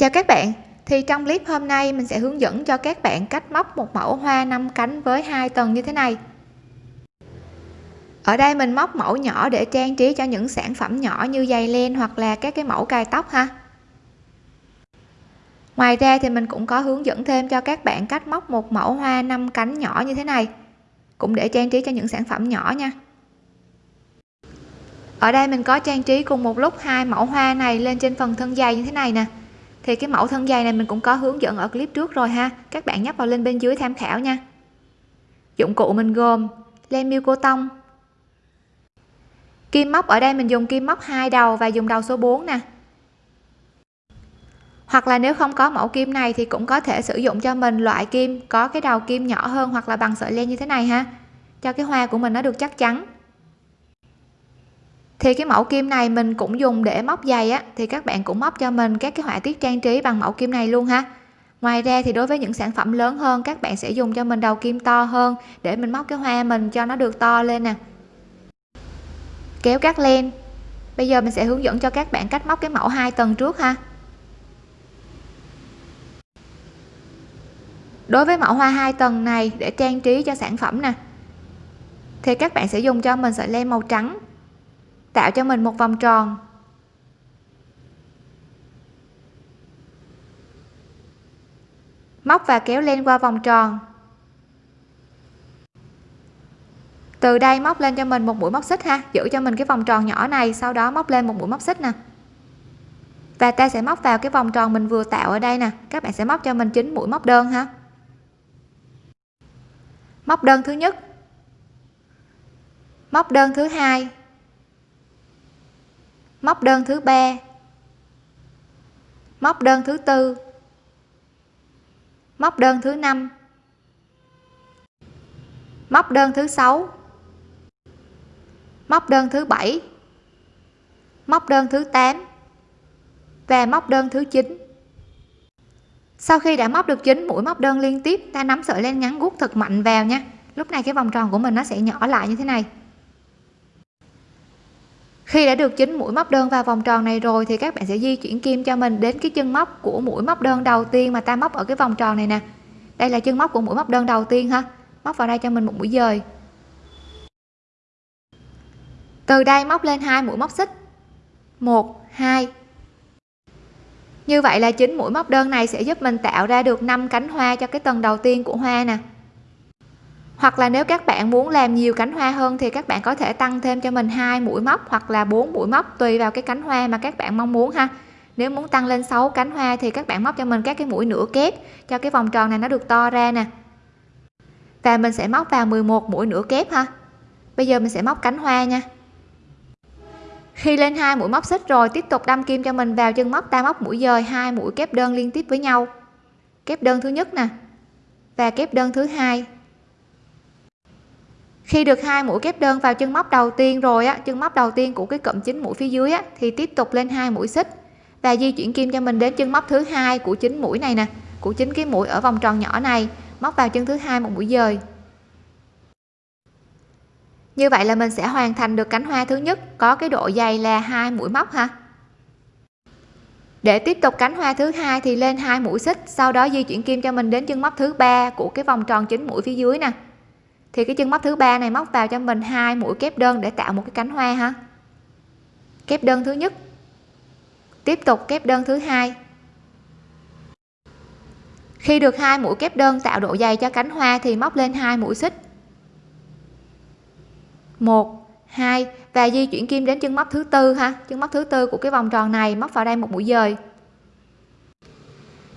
Chào các bạn, thì trong clip hôm nay mình sẽ hướng dẫn cho các bạn cách móc một mẫu hoa năm cánh với hai tầng như thế này. Ở đây mình móc mẫu nhỏ để trang trí cho những sản phẩm nhỏ như giày len hoặc là các cái mẫu cài tóc ha. Ngoài ra thì mình cũng có hướng dẫn thêm cho các bạn cách móc một mẫu hoa năm cánh nhỏ như thế này. Cũng để trang trí cho những sản phẩm nhỏ nha. Ở đây mình có trang trí cùng một lúc hai mẫu hoa này lên trên phần thân giày như thế này nè thì cái mẫu thân dây này mình cũng có hướng dẫn ở clip trước rồi ha. Các bạn nhấp vào link bên dưới tham khảo nha. Dụng cụ mình gồm len miêu cô tông. Kim móc, ở đây mình dùng kim móc hai đầu và dùng đầu số 4 nè. Hoặc là nếu không có mẫu kim này thì cũng có thể sử dụng cho mình loại kim có cái đầu kim nhỏ hơn hoặc là bằng sợi len như thế này ha. Cho cái hoa của mình nó được chắc chắn thì cái mẫu kim này mình cũng dùng để móc giày á, thì các bạn cũng móc cho mình các cái họa tiết trang trí bằng mẫu kim này luôn ha. Ngoài ra thì đối với những sản phẩm lớn hơn, các bạn sẽ dùng cho mình đầu kim to hơn để mình móc cái hoa mình cho nó được to lên nè. Kéo cắt len. Bây giờ mình sẽ hướng dẫn cho các bạn cách móc cái mẫu hai tầng trước ha. Đối với mẫu hoa hai tầng này để trang trí cho sản phẩm nè, thì các bạn sẽ dùng cho mình sợi len màu trắng tạo cho mình một vòng tròn. Móc và kéo lên qua vòng tròn. Từ đây móc lên cho mình một mũi móc xích ha. Giữ cho mình cái vòng tròn nhỏ này, sau đó móc lên một mũi móc xích nè. Và ta sẽ móc vào cái vòng tròn mình vừa tạo ở đây nè. Các bạn sẽ móc cho mình chín mũi móc đơn ha. Móc đơn thứ nhất. Móc đơn thứ hai móc đơn thứ ba. Móc đơn thứ tư. Móc đơn thứ năm. Móc đơn thứ sáu. Móc đơn thứ bảy. Móc đơn thứ 8 và móc đơn thứ 9 sau khi đã móc được 9 mũi móc đơn liên tiếp, ta nắm sợi len ngắn guốc thật mạnh vào nha. Lúc này cái vòng tròn của mình nó sẽ nhỏ lại như thế này khi đã được chính mũi móc đơn vào vòng tròn này rồi thì các bạn sẽ di chuyển kim cho mình đến cái chân móc của mũi móc đơn đầu tiên mà ta móc ở cái vòng tròn này nè. Đây là chân móc của mũi móc đơn đầu tiên ha. Móc vào đây cho mình một mũi dời. Từ đây móc lên hai mũi móc xích. Một, hai. Như vậy là chính mũi móc đơn này sẽ giúp mình tạo ra được 5 cánh hoa cho cái tầng đầu tiên của hoa nè hoặc là nếu các bạn muốn làm nhiều cánh hoa hơn thì các bạn có thể tăng thêm cho mình hai mũi móc hoặc là bốn mũi móc, tùy vào cái cánh hoa mà các bạn mong muốn ha. Nếu muốn tăng lên 6 cánh hoa thì các bạn móc cho mình các cái mũi nửa kép cho cái vòng tròn này nó được to ra nè. Và mình sẽ móc vào 11 mũi nửa kép ha. Bây giờ mình sẽ móc cánh hoa nha. Khi lên hai mũi móc xích rồi, tiếp tục đâm kim cho mình vào chân móc, ta móc mũi dời, hai mũi kép đơn liên tiếp với nhau. Kép đơn thứ nhất nè và kép đơn thứ hai khi được hai mũi kép đơn vào chân móc đầu tiên rồi á, chân móc đầu tiên của cái cụm chính mũi phía dưới á, thì tiếp tục lên hai mũi xích. Và di chuyển kim cho mình đến chân móc thứ hai của chính mũi này nè, của chính cái mũi ở vòng tròn nhỏ này, móc vào chân thứ hai một mũi dời. Như vậy là mình sẽ hoàn thành được cánh hoa thứ nhất, có cái độ dày là hai mũi móc ha. Để tiếp tục cánh hoa thứ hai thì lên hai mũi xích, sau đó di chuyển kim cho mình đến chân móc thứ ba của cái vòng tròn chính mũi phía dưới nè thì cái chân móc thứ ba này móc vào cho mình hai mũi kép đơn để tạo một cái cánh hoa ha. Kép đơn thứ nhất. Tiếp tục kép đơn thứ hai. Khi được hai mũi kép đơn tạo độ dày cho cánh hoa thì móc lên hai mũi xích. Một, hai, và di chuyển kim đến chân móc thứ tư ha. Chân móc thứ tư của cái vòng tròn này móc vào đây một mũi dời.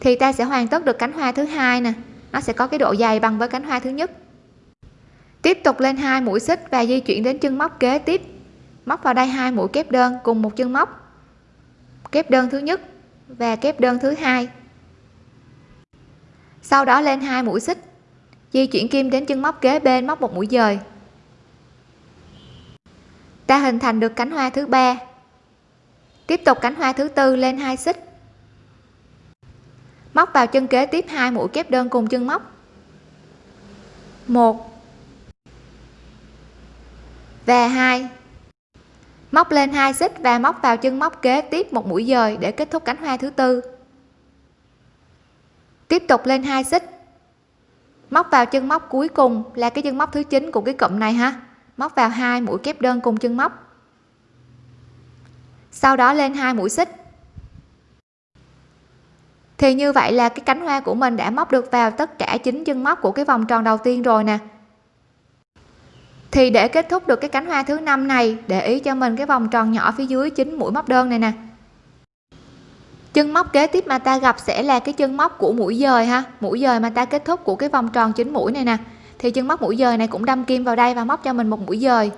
Thì ta sẽ hoàn tất được cánh hoa thứ hai nè. Nó sẽ có cái độ dày bằng với cánh hoa thứ nhất tiếp tục lên hai mũi xích và di chuyển đến chân móc kế tiếp. Móc vào đây hai mũi kép đơn cùng một chân móc. Kép đơn thứ nhất và kép đơn thứ hai. Sau đó lên hai mũi xích, di chuyển kim đến chân móc kế bên móc một mũi dời. Ta hình thành được cánh hoa thứ ba. Tiếp tục cánh hoa thứ tư lên hai xích. Móc vào chân kế tiếp hai mũi kép đơn cùng chân móc. Một và hai. Móc lên hai xích và móc vào chân móc kế tiếp một mũi dời để kết thúc cánh hoa thứ tư. Tiếp tục lên hai xích. Móc vào chân móc cuối cùng là cái chân móc thứ chín của cái cụm này ha. Móc vào hai mũi kép đơn cùng chân móc. Sau đó lên hai mũi xích. Thì như vậy là cái cánh hoa của mình đã móc được vào tất cả chín chân móc của cái vòng tròn đầu tiên rồi nè thì để kết thúc được cái cánh hoa thứ năm này, để ý cho mình cái vòng tròn nhỏ phía dưới chín mũi móc đơn này nè. Chân móc kế tiếp mà ta gặp sẽ là cái chân móc của mũi dời ha. Mũi dời mà ta kết thúc của cái vòng tròn chín mũi này nè. Thì chân móc mũi dời này cũng đâm kim vào đây và móc cho mình một mũi dời.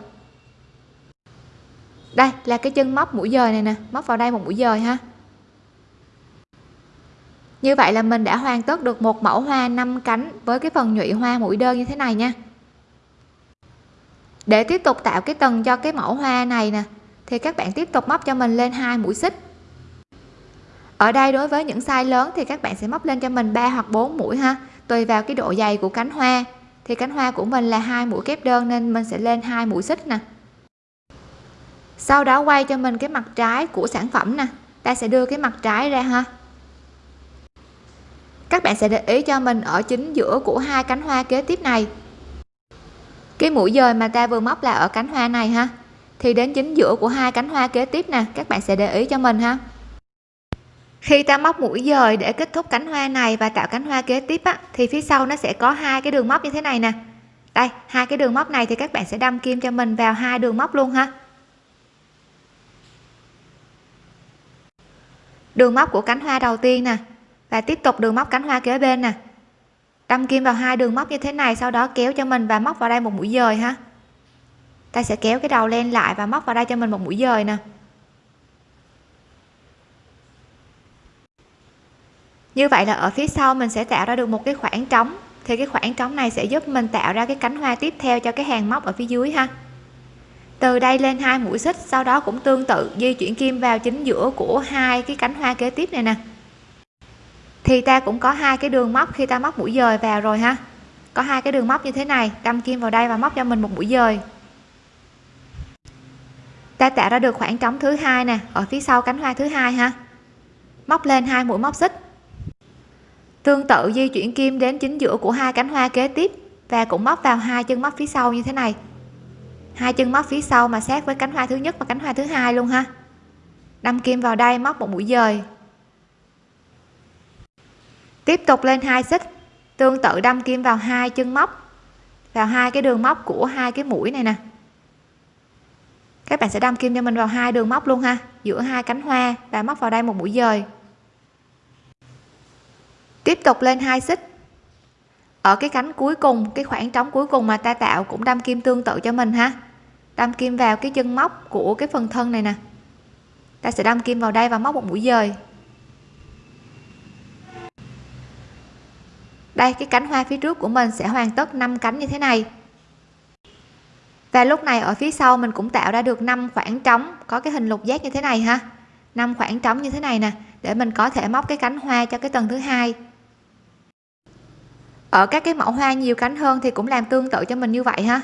Đây là cái chân móc mũi dời này nè, móc vào đây một mũi dời ha. Như vậy là mình đã hoàn tất được một mẫu hoa năm cánh với cái phần nhụy hoa mũi đơn như thế này nha để tiếp tục tạo cái tầng cho cái mẫu hoa này nè, thì các bạn tiếp tục móc cho mình lên hai mũi xích. Ở đây đối với những size lớn thì các bạn sẽ móc lên cho mình 3 hoặc 4 mũi ha, tùy vào cái độ dày của cánh hoa. Thì cánh hoa của mình là hai mũi kép đơn nên mình sẽ lên hai mũi xích nè. Sau đó quay cho mình cái mặt trái của sản phẩm nè, ta sẽ đưa cái mặt trái ra ha. Các bạn sẽ để ý cho mình ở chính giữa của hai cánh hoa kế tiếp này cái mũi dời mà ta vừa móc là ở cánh hoa này ha. Thì đến chính giữa của hai cánh hoa kế tiếp nè các bạn sẽ để ý cho mình ha. Khi ta móc mũi dời để kết thúc cánh hoa này và tạo cánh hoa kế tiếp á, thì phía sau nó sẽ có hai cái đường móc như thế này nè. Đây hai cái đường móc này thì các bạn sẽ đâm kim cho mình vào hai đường móc luôn ha. Đường móc của cánh hoa đầu tiên nè và tiếp tục đường móc cánh hoa kế bên nè đâm kim vào hai đường móc như thế này, sau đó kéo cho mình và móc vào đây một mũi dời ha. Ta sẽ kéo cái đầu len lại và móc vào đây cho mình một mũi dời nè. Như vậy là ở phía sau mình sẽ tạo ra được một cái khoảng trống. Thì cái khoảng trống này sẽ giúp mình tạo ra cái cánh hoa tiếp theo cho cái hàng móc ở phía dưới ha. Từ đây lên hai mũi xích, sau đó cũng tương tự di chuyển kim vào chính giữa của hai cái cánh hoa kế tiếp này nè thì ta cũng có hai cái đường móc khi ta móc mũi dời vào rồi ha. Có hai cái đường móc như thế này, đâm kim vào đây và móc cho mình một mũi dời. Ta tạo ra được khoảng trống thứ hai nè, ở phía sau cánh hoa thứ hai ha. Móc lên hai mũi móc xích. Tương tự di chuyển kim đến chính giữa của hai cánh hoa kế tiếp và cũng móc vào hai chân móc phía sau như thế này. Hai chân móc phía sau mà sát với cánh hoa thứ nhất và cánh hoa thứ hai luôn ha. Đâm kim vào đây, móc một mũi dời tiếp tục lên hai xích. Tương tự đâm kim vào hai chân móc. Vào hai cái đường móc của hai cái mũi này nè. Các bạn sẽ đâm kim cho mình vào hai đường móc luôn ha. Giữa hai cánh hoa và móc vào đây một mũi dời. Tiếp tục lên hai xích. Ở cái cánh cuối cùng, cái khoảng trống cuối cùng mà ta tạo cũng đâm kim tương tự cho mình ha. Đâm kim vào cái chân móc của cái phần thân này nè. Ta sẽ đâm kim vào đây và móc một mũi dời. Đây, cái cánh hoa phía trước của mình sẽ hoàn tất 5 cánh như thế này. Và lúc này ở phía sau mình cũng tạo ra được 5 khoảng trống, có cái hình lục giác như thế này ha. 5 khoảng trống như thế này nè, để mình có thể móc cái cánh hoa cho cái tầng thứ hai. Ở các cái mẫu hoa nhiều cánh hơn thì cũng làm tương tự cho mình như vậy ha.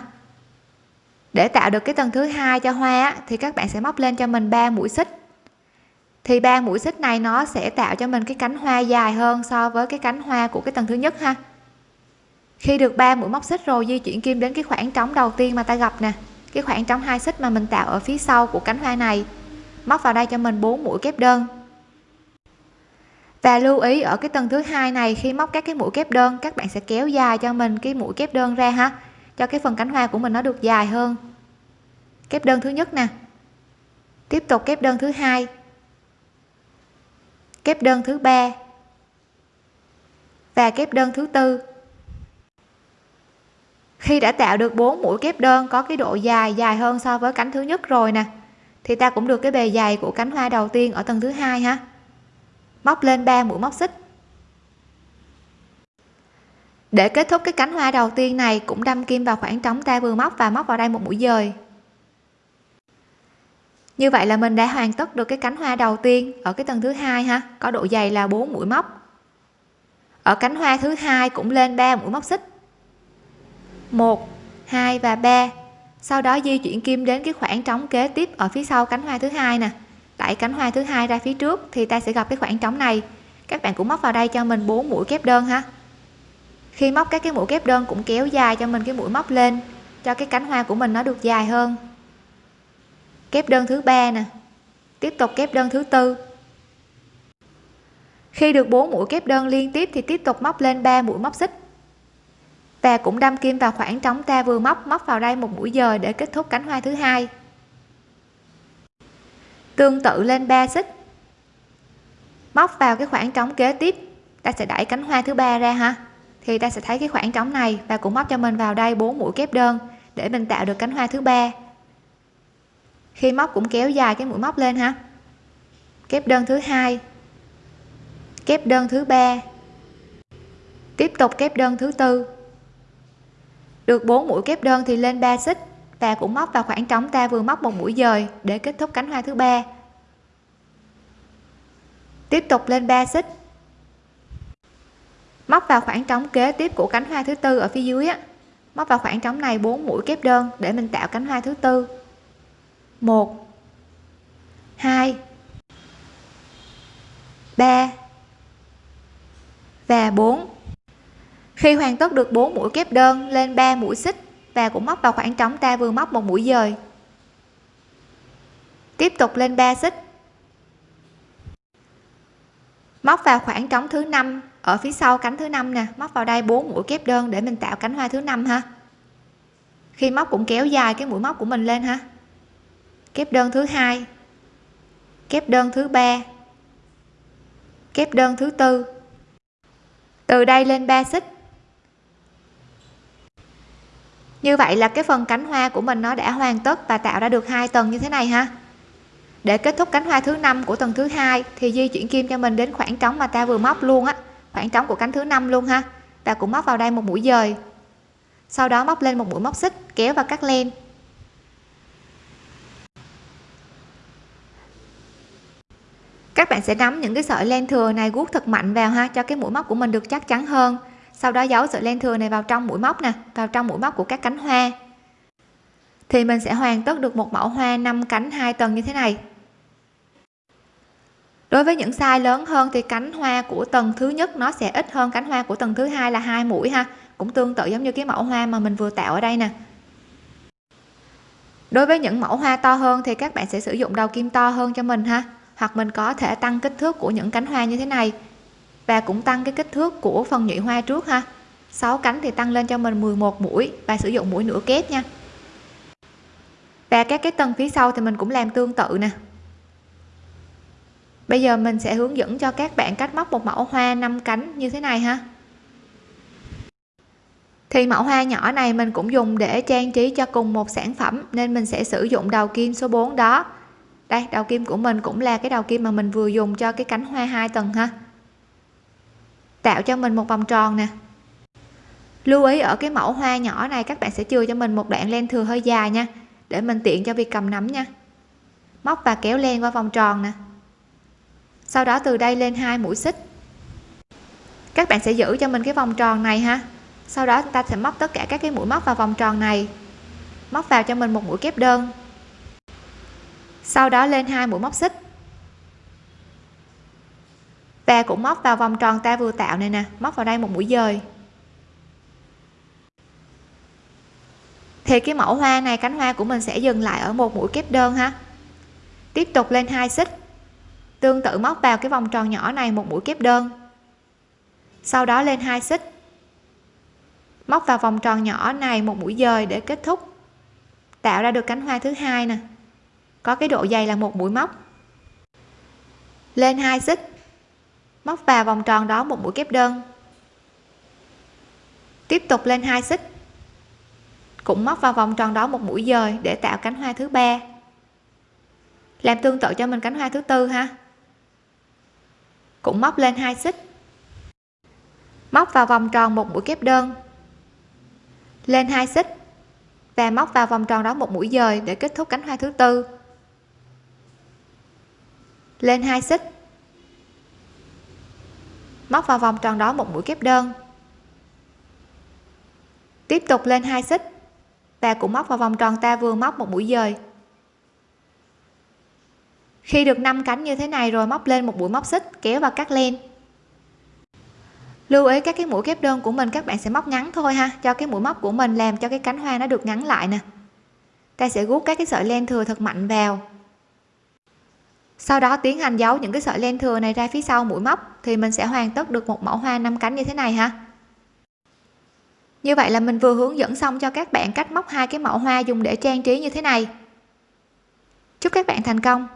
Để tạo được cái tầng thứ hai cho hoa thì các bạn sẽ móc lên cho mình 3 mũi xích thì ba mũi xích này nó sẽ tạo cho mình cái cánh hoa dài hơn so với cái cánh hoa của cái tầng thứ nhất ha. Khi được ba mũi móc xích rồi, di chuyển kim đến cái khoảng trống đầu tiên mà ta gặp nè. Cái khoảng trống hai xích mà mình tạo ở phía sau của cánh hoa này. Móc vào đây cho mình 4 mũi kép đơn. Và lưu ý ở cái tầng thứ hai này, khi móc các cái mũi kép đơn, các bạn sẽ kéo dài cho mình cái mũi kép đơn ra ha, cho cái phần cánh hoa của mình nó được dài hơn. Kép đơn thứ nhất nè. Tiếp tục kép đơn thứ hai kép đơn thứ ba và kép đơn thứ tư. Khi đã tạo được bốn mũi kép đơn có cái độ dài dài hơn so với cánh thứ nhất rồi nè, thì ta cũng được cái bề dày của cánh hoa đầu tiên ở tầng thứ hai ha. Móc lên 3 mũi móc xích. Để kết thúc cái cánh hoa đầu tiên này, cũng đâm kim vào khoảng trống ta vừa móc và móc vào đây một mũi dời như vậy là mình đã hoàn tất được cái cánh hoa đầu tiên ở cái tầng thứ hai ha. Có độ dày là 4 mũi móc. Ở cánh hoa thứ hai cũng lên 3 mũi móc xích. 1 2 và 3 sau đó di chuyển kim đến cái khoảng trống kế tiếp ở phía sau cánh hoa thứ hai nè. Đẩy cánh hoa thứ hai ra phía trước thì ta sẽ gặp cái khoảng trống này. Các bạn cũng móc vào đây cho mình 4 mũi kép đơn ha. Khi móc các cái mũi kép đơn cũng kéo dài cho mình cái mũi móc lên, cho cái cánh hoa của mình nó được dài hơn kép đơn thứ ba nè. Tiếp tục kép đơn thứ tư. Khi được 4 mũi kép đơn liên tiếp thì tiếp tục móc lên 3 mũi móc xích. Và cũng đâm kim vào khoảng trống ta vừa móc móc vào đây một mũi dời để kết thúc cánh hoa thứ hai. Tương tự lên 3 xích. Móc vào cái khoảng trống kế tiếp, ta sẽ đẩy cánh hoa thứ ba ra ha. Thì ta sẽ thấy cái khoảng trống này và cũng móc cho mình vào đây 4 mũi kép đơn để mình tạo được cánh hoa thứ ba khi móc cũng kéo dài cái mũi móc lên ha. Kép đơn thứ hai, kép đơn thứ ba. Tiếp tục kép đơn thứ tư. Được 4 mũi kép đơn thì lên 3 xích. Và cũng móc vào khoảng trống ta vừa móc một mũi dời để kết thúc cánh hoa thứ ba. Tiếp tục lên 3 xích. Móc vào khoảng trống kế tiếp của cánh hoa thứ tư ở phía dưới á. Móc vào khoảng trống này 4 mũi kép đơn để mình tạo cánh hoa thứ tư. 1 2 3 và 4 khi hoàn tất được 4 mũi kép đơn lên 3 mũi xích và cũng móc vào khoảng trống ta vừa móc một mũi dời. Tiếp tục lên 3 xích. Móc vào khoảng trống thứ năm ở phía sau cánh thứ năm nè, móc vào đây 4 mũi kép đơn để mình tạo cánh hoa thứ năm ha. Khi móc cũng kéo dài cái mũi móc của mình lên ha kép đơn thứ hai. Kép đơn thứ ba. Kép đơn thứ tư. Từ đây lên 3 xích. Như vậy là cái phần cánh hoa của mình nó đã hoàn tất và tạo ra được hai tầng như thế này ha. Để kết thúc cánh hoa thứ năm của tầng thứ hai thì di chuyển kim cho mình đến khoảng trống mà ta vừa móc luôn á. Khoảng trống của cánh thứ năm luôn ha. Và cũng móc vào đây một mũi dời. Sau đó móc lên một mũi móc xích, kéo và cắt len. Các bạn sẽ nắm những cái sợi len thừa này guốc thật mạnh vào ha, cho cái mũi móc của mình được chắc chắn hơn. Sau đó giấu sợi len thừa này vào trong mũi móc nè, vào trong mũi móc của các cánh hoa. Thì mình sẽ hoàn tất được một mẫu hoa 5 cánh hai tầng như thế này. Đối với những size lớn hơn thì cánh hoa của tầng thứ nhất nó sẽ ít hơn cánh hoa của tầng thứ hai là hai mũi ha, cũng tương tự giống như cái mẫu hoa mà mình vừa tạo ở đây nè. Đối với những mẫu hoa to hơn thì các bạn sẽ sử dụng đầu kim to hơn cho mình ha hoặc mình có thể tăng kích thước của những cánh hoa như thế này. Và cũng tăng cái kích thước của phần nhụy hoa trước ha. 6 cánh thì tăng lên cho mình 11 mũi và sử dụng mũi nửa kép nha. Và các cái tầng phía sau thì mình cũng làm tương tự nè. Bây giờ mình sẽ hướng dẫn cho các bạn cách móc một mẫu hoa 5 cánh như thế này ha. Thì mẫu hoa nhỏ này mình cũng dùng để trang trí cho cùng một sản phẩm nên mình sẽ sử dụng đầu kim số 4 đó đây đầu kim của mình cũng là cái đầu kim mà mình vừa dùng cho cái cánh hoa hai tầng ha. Tạo cho mình một vòng tròn nè. Lưu ý ở cái mẫu hoa nhỏ này, các bạn sẽ chừa cho mình một đoạn len thừa hơi dài nha, để mình tiện cho việc cầm nắm nha. Móc và kéo len qua vòng tròn nè. Sau đó từ đây lên hai mũi xích. Các bạn sẽ giữ cho mình cái vòng tròn này ha. Sau đó ta sẽ móc tất cả các cái mũi móc vào vòng tròn này. Móc vào cho mình một mũi kép đơn sau đó lên hai mũi móc xích. Và cũng móc vào vòng tròn ta vừa tạo này nè, móc vào đây một mũi dời. Thì cái mẫu hoa này, cánh hoa của mình sẽ dừng lại ở một mũi kép đơn ha. Tiếp tục lên hai xích. Tương tự móc vào cái vòng tròn nhỏ này một mũi kép đơn. Sau đó lên hai xích. Móc vào vòng tròn nhỏ này một mũi dời để kết thúc. Tạo ra được cánh hoa thứ hai nè có cái độ dày là một mũi móc. Lên hai xích. Móc vào vòng tròn đó một mũi kép đơn. Tiếp tục lên hai xích. Cũng móc vào vòng tròn đó một mũi dời để tạo cánh hoa thứ ba. Làm tương tự cho mình cánh hoa thứ tư ha. Cũng móc lên hai xích. Móc vào vòng tròn một mũi kép đơn. Lên hai xích. Và móc vào vòng tròn đó một mũi dời để kết thúc cánh hoa thứ tư lên hai xích. Móc vào vòng tròn đó một mũi kép đơn. Tiếp tục lên hai xích. Và cũng móc vào vòng tròn ta vừa móc một mũi dời. Khi được 5 cánh như thế này rồi, móc lên một mũi móc xích, kéo và cắt len. Lưu ý các cái mũi kép đơn của mình, các bạn sẽ móc ngắn thôi ha. Cho cái mũi móc của mình làm cho cái cánh hoa nó được ngắn lại nè. Ta sẽ rút các cái sợi len thừa thật mạnh vào sau đó tiến hành giấu những cái sợi len thừa này ra phía sau mũi móc thì mình sẽ hoàn tất được một mẫu hoa năm cánh như thế này ha. Như vậy là mình vừa hướng dẫn xong cho các bạn cách móc hai cái mẫu hoa dùng để trang trí như thế này. Chúc các bạn thành công!